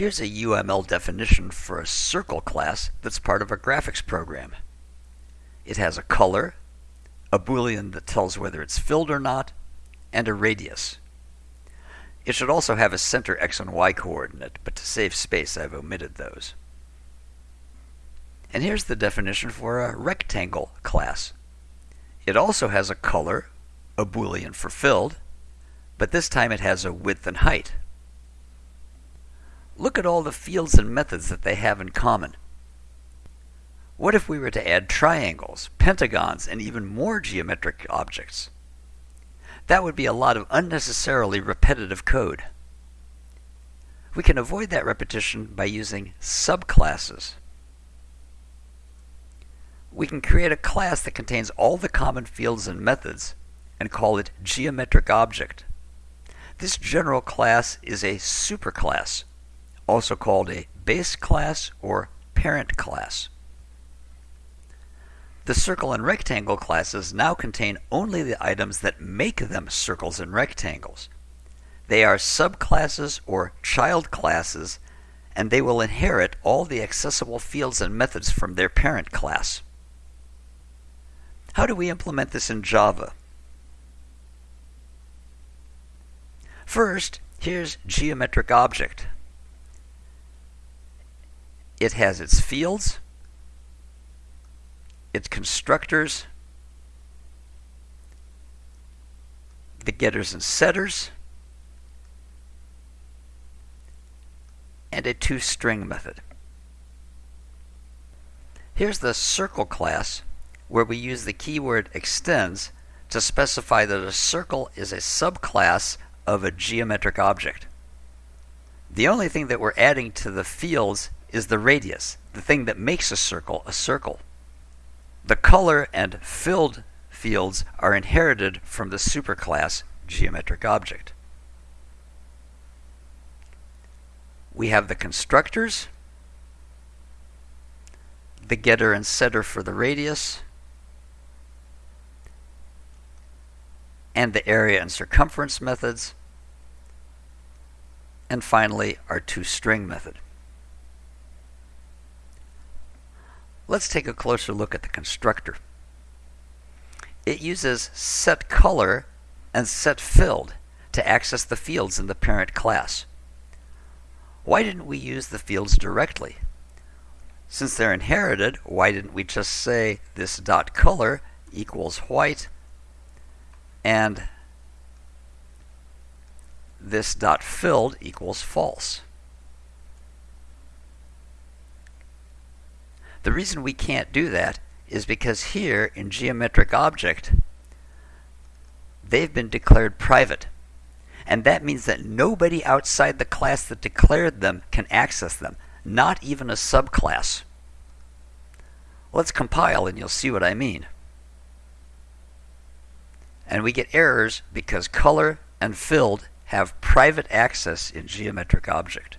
Here's a UML definition for a circle class that's part of a graphics program. It has a color, a boolean that tells whether it's filled or not, and a radius. It should also have a center x and y coordinate, but to save space I've omitted those. And here's the definition for a rectangle class. It also has a color, a boolean for filled, but this time it has a width and height. Look at all the fields and methods that they have in common. What if we were to add triangles, pentagons, and even more geometric objects? That would be a lot of unnecessarily repetitive code. We can avoid that repetition by using subclasses. We can create a class that contains all the common fields and methods and call it geometric object. This general class is a superclass, also called a base class or parent class. The circle and rectangle classes now contain only the items that make them circles and rectangles. They are subclasses or child classes, and they will inherit all the accessible fields and methods from their parent class. How do we implement this in Java? First, here's geometric object. It has its fields, its constructors, the getters and setters, and a toString method. Here's the circle class where we use the keyword extends to specify that a circle is a subclass of a geometric object. The only thing that we're adding to the fields is the radius, the thing that makes a circle a circle. The color and filled fields are inherited from the superclass geometric object. We have the constructors, the getter and setter for the radius, and the area and circumference methods, and finally our toString method. Let's take a closer look at the constructor. It uses setColor and setFilled to access the fields in the parent class. Why didn't we use the fields directly? Since they're inherited, why didn't we just say this dot color equals white and this dot filled equals false? The reason we can't do that is because here in geometric object, they've been declared private. And that means that nobody outside the class that declared them can access them, not even a subclass. Let's compile and you'll see what I mean. And we get errors because color and filled have private access in geometric object.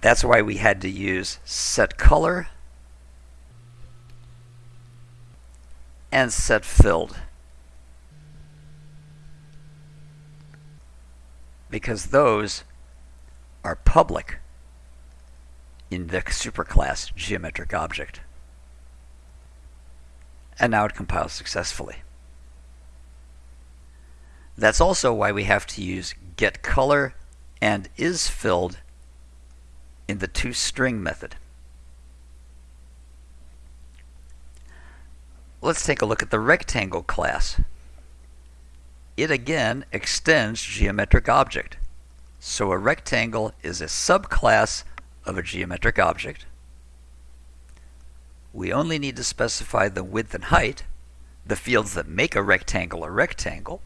That's why we had to use set color and set filled. Because those are public in the superclass geometric object. And now it compiles successfully. That's also why we have to use get color and is filled in the toString method. Let's take a look at the rectangle class. It again extends geometric object. So a rectangle is a subclass of a geometric object. We only need to specify the width and height, the fields that make a rectangle a rectangle.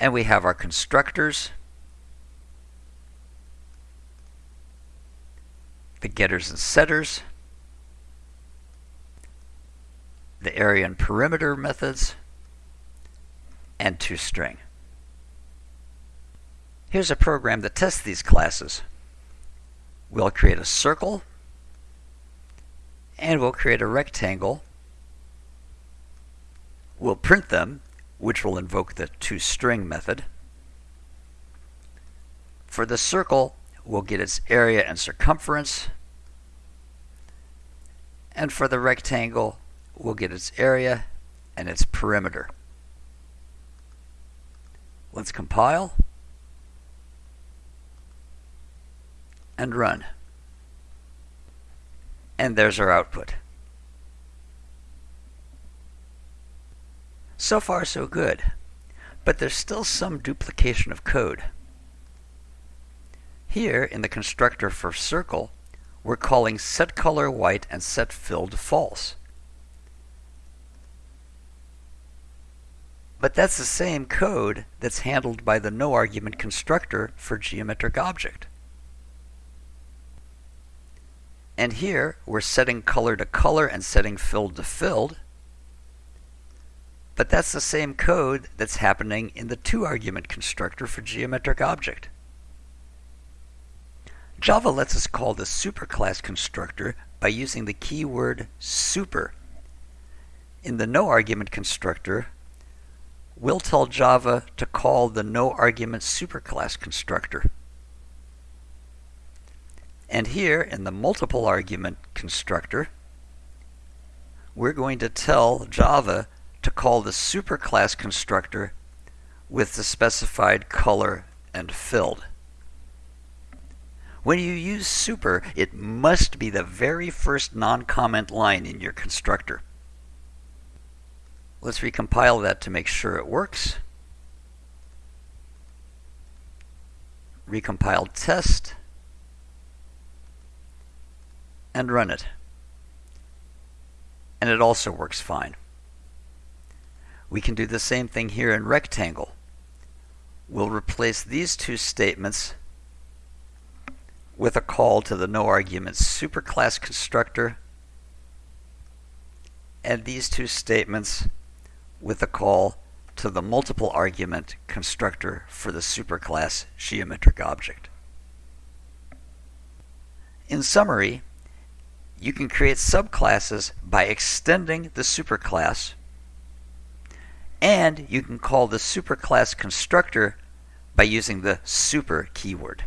And we have our constructors, the getters and setters, the area and perimeter methods, and toString. Here's a program that tests these classes. We'll create a circle, and we'll create a rectangle. We'll print them, which will invoke the toString method. For the circle, we'll get its area and circumference. And for the rectangle, we'll get its area and its perimeter. Let's compile and run. And there's our output. So far so good, but there's still some duplication of code. Here in the constructor for circle, we're calling setColor white and setFilled false. But that's the same code that's handled by the no-argument constructor for geometric object. And here, we're setting color to color and setting filled to filled. But that's the same code that's happening in the two-argument constructor for geometric object. Java lets us call the superclass constructor by using the keyword super. In the no-argument constructor, we'll tell Java to call the no-argument superclass constructor. And here in the multiple argument constructor, we're going to tell Java to call the superclass constructor with the specified color and filled. When you use super, it must be the very first non-comment line in your constructor. Let's recompile that to make sure it works. Recompile test and run it. And it also works fine. We can do the same thing here in rectangle. We'll replace these two statements with a call to the no argument superclass constructor and these two statements with a call to the multiple argument constructor for the superclass geometric object. In summary, you can create subclasses by extending the superclass, and you can call the superclass constructor by using the super keyword.